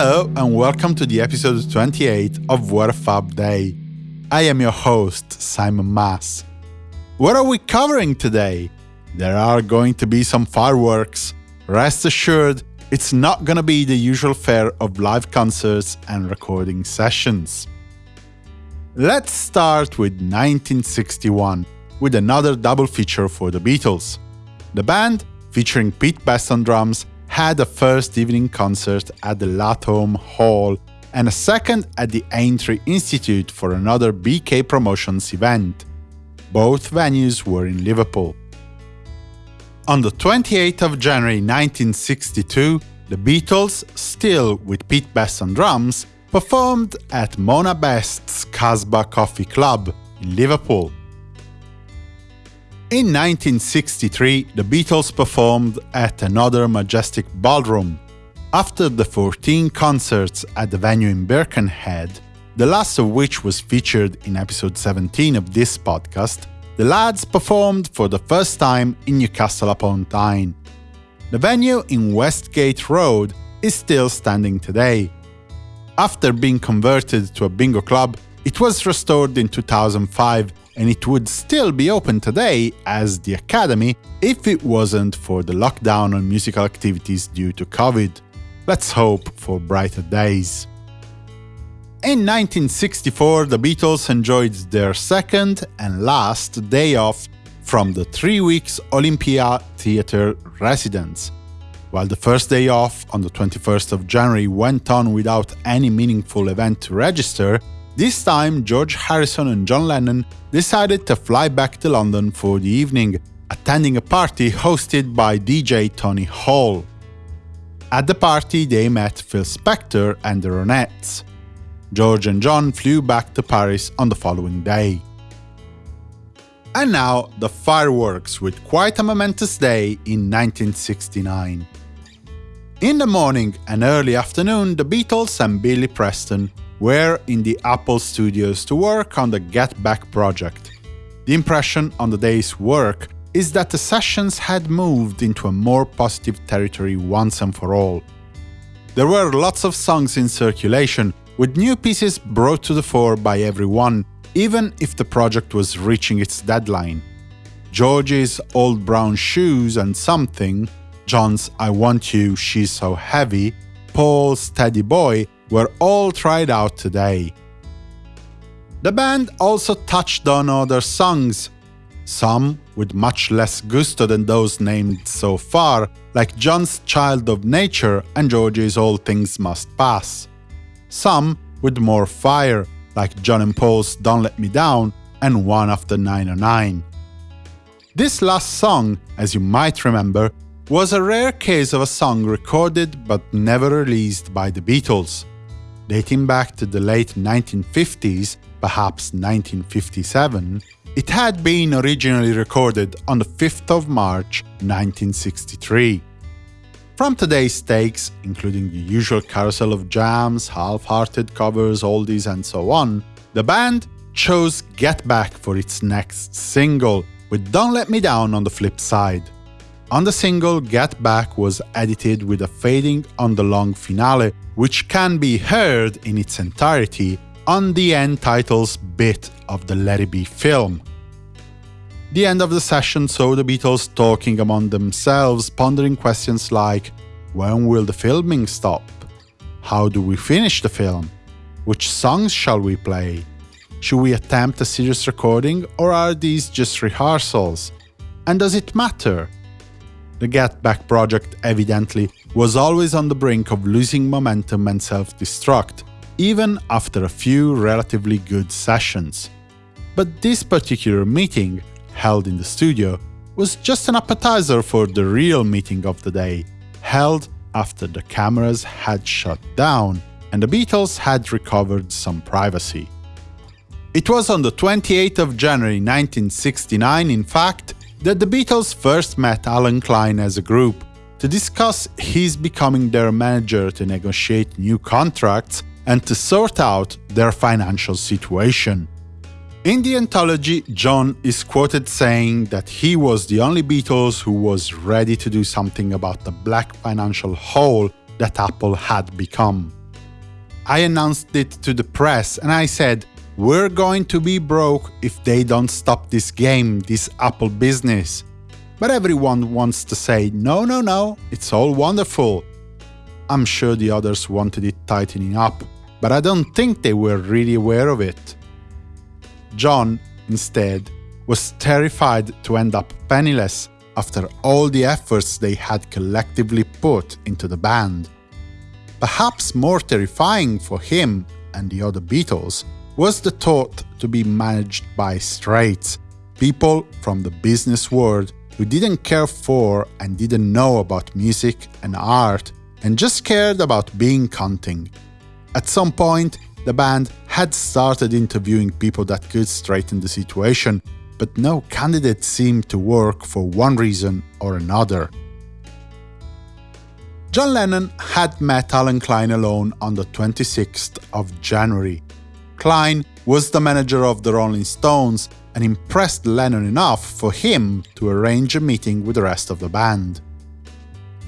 Hello and welcome to the episode 28 of What a Fab Day. I am your host, Simon Mas. What are we covering today? There are going to be some fireworks. Rest assured, it's not gonna be the usual fare of live concerts and recording sessions. Let's start with 1961, with another double feature for the Beatles. The band, featuring Pete Best on drums, had a first evening concert at the Lathom Hall and a second at the Aintree Institute for another BK Promotions event. Both venues were in Liverpool. On the 28th of January 1962, the Beatles, still with Pete Best on drums, performed at Mona Best's Casbah Coffee Club in Liverpool. In 1963, the Beatles performed at another majestic ballroom. After the 14 concerts at the venue in Birkenhead, the last of which was featured in episode 17 of this podcast, the lads performed for the first time in Newcastle upon Tyne. The venue in Westgate Road is still standing today. After being converted to a bingo club, it was restored in 2005 and it would still be open today as the Academy if it wasn't for the lockdown on musical activities due to COVID. Let's hope for brighter days. In 1964, the Beatles enjoyed their second and last day off from the three weeks Olympia Theatre residence. While the first day off, on the 21st of January, went on without any meaningful event to register, this time George Harrison and John Lennon decided to fly back to London for the evening, attending a party hosted by DJ Tony Hall. At the party, they met Phil Spector and the Ronettes. George and John flew back to Paris on the following day. And now, the fireworks with quite a momentous day in 1969. In the morning and early afternoon, the Beatles and Billy Preston were in the Apple studios to work on the Get Back project. The impression on the day's work is that the sessions had moved into a more positive territory once and for all. There were lots of songs in circulation, with new pieces brought to the fore by everyone, even if the project was reaching its deadline. George's Old Brown Shoes and Something, John's I Want You, She's So Heavy, Paul's Teddy Boy were all tried out today. The band also touched on other songs, some with much less gusto than those named so far, like John's Child of Nature and George's All Things Must Pass some with more fire, like John and Paul's Don't Let Me Down and One After 909. This last song, as you might remember, was a rare case of a song recorded but never released by the Beatles. Dating back to the late 1950s, perhaps 1957, it had been originally recorded on the 5th of March 1963. From today's takes, including the usual carousel of jams, half-hearted covers, oldies and so on, the band chose Get Back for its next single, with Don't Let Me Down on the flip side. On the single, Get Back was edited with a fading on the long finale, which can be heard in its entirety on the end titles bit of the Let It Be film. The end of the session saw the Beatles talking among themselves, pondering questions like when will the filming stop? How do we finish the film? Which songs shall we play? Should we attempt a serious recording or are these just rehearsals? And does it matter? The Get Back project evidently was always on the brink of losing momentum and self-destruct, even after a few relatively good sessions. But this particular meeting held in the studio, was just an appetizer for the real meeting of the day, held after the cameras had shut down and the Beatles had recovered some privacy. It was on the 28th of January 1969, in fact, that the Beatles first met Allen Klein as a group to discuss his becoming their manager to negotiate new contracts and to sort out their financial situation. In the anthology, John is quoted saying that he was the only Beatles who was ready to do something about the black financial hole that Apple had become. I announced it to the press and I said, we're going to be broke if they don't stop this game, this Apple business. But everyone wants to say, no, no, no, it's all wonderful. I'm sure the others wanted it tightening up, but I don't think they were really aware of it. John, instead, was terrified to end up penniless after all the efforts they had collectively put into the band. Perhaps more terrifying for him and the other Beatles was the thought to be managed by straights, people from the business world who didn't care for and didn't know about music and art and just cared about being counting. At some point, the band had started interviewing people that could straighten the situation, but no candidate seemed to work for one reason or another. John Lennon had met Allen Klein alone on the 26th of January. Klein was the manager of the Rolling Stones and impressed Lennon enough for him to arrange a meeting with the rest of the band.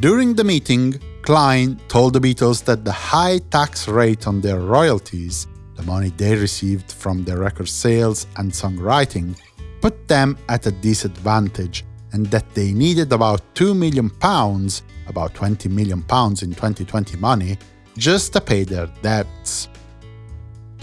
During the meeting, Klein told the Beatles that the high tax rate on their royalties, the money they received from their record sales and songwriting, put them at a disadvantage and that they needed about 2 million pounds, about 20 million pounds in 2020 money, just to pay their debts.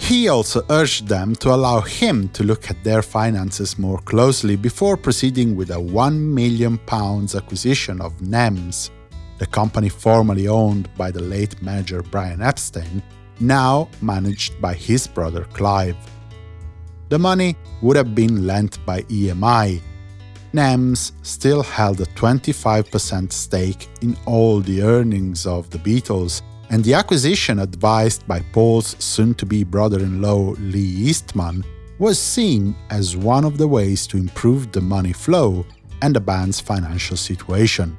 He also urged them to allow him to look at their finances more closely before proceeding with a 1 million pounds acquisition of NEMS, the company formerly owned by the late manager Brian Epstein, now managed by his brother Clive. The money would have been lent by EMI. NEMS still held a 25% stake in all the earnings of the Beatles, and the acquisition advised by Paul's soon-to-be brother-in-law Lee Eastman was seen as one of the ways to improve the money flow and the band's financial situation.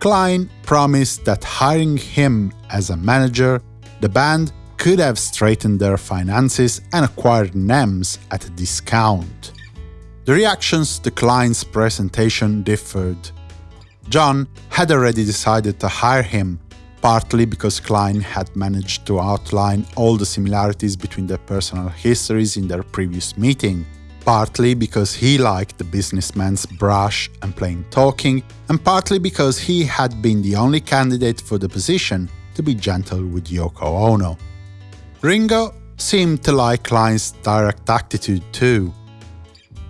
Klein promised that hiring him as a manager, the band could have straightened their finances and acquired NEMS at a discount. The reactions to Klein's presentation differed. John had already decided to hire him, partly because Klein had managed to outline all the similarities between their personal histories in their previous meeting, partly because he liked the businessman's brash and plain talking, and partly because he had been the only candidate for the position to be gentle with Yoko Ono. Ringo seemed to like Klein's direct attitude too.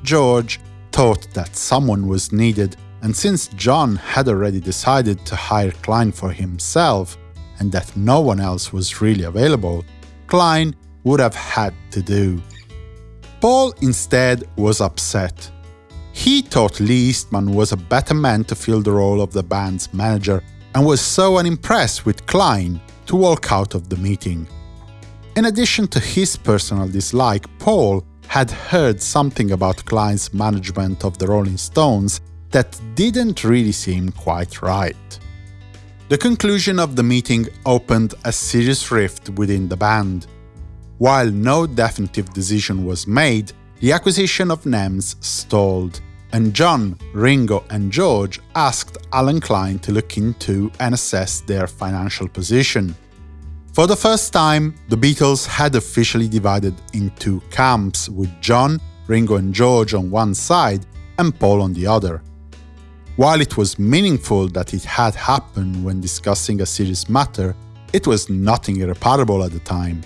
George thought that someone was needed, and since John had already decided to hire Klein for himself, and that no one else was really available, Klein would have had to do. Paul instead was upset. He thought Lee Eastman was a better man to fill the role of the band's manager and was so unimpressed with Klein to walk out of the meeting. In addition to his personal dislike, Paul had heard something about Klein's management of the Rolling Stones that didn't really seem quite right. The conclusion of the meeting opened a serious rift within the band. While no definitive decision was made, the acquisition of NEMS stalled, and John, Ringo and George asked Allen Klein to look into and assess their financial position. For the first time, the Beatles had officially divided into camps, with John, Ringo and George on one side and Paul on the other. While it was meaningful that it had happened when discussing a serious matter, it was nothing irreparable at the time.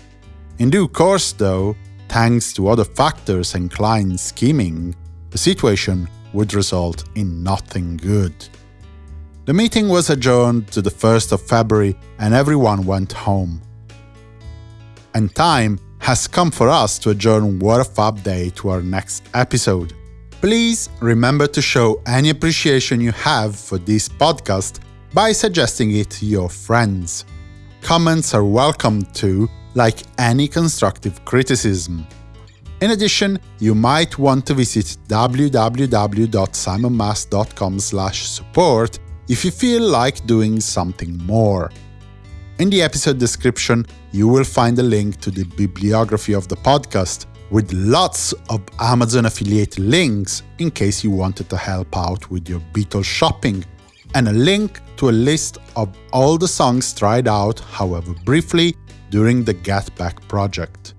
In due course, though, thanks to other factors and Klein's scheming, the situation would result in nothing good. The meeting was adjourned to the 1st of February and everyone went home. And time has come for us to adjourn Fab Day to our next episode. Please remember to show any appreciation you have for this podcast by suggesting it to your friends. Comments are welcome too, like any constructive criticism. In addition, you might want to visit www.simonmas.com support if you feel like doing something more. In the episode description, you will find a link to the bibliography of the podcast, with lots of Amazon affiliate links in case you wanted to help out with your Beatles shopping, and a link to a list of all the songs tried out, however briefly, during the Get Back project.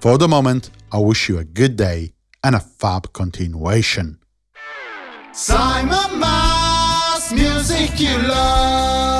For the moment, I wish you a good day and a fab continuation. Simon Mas, music you love.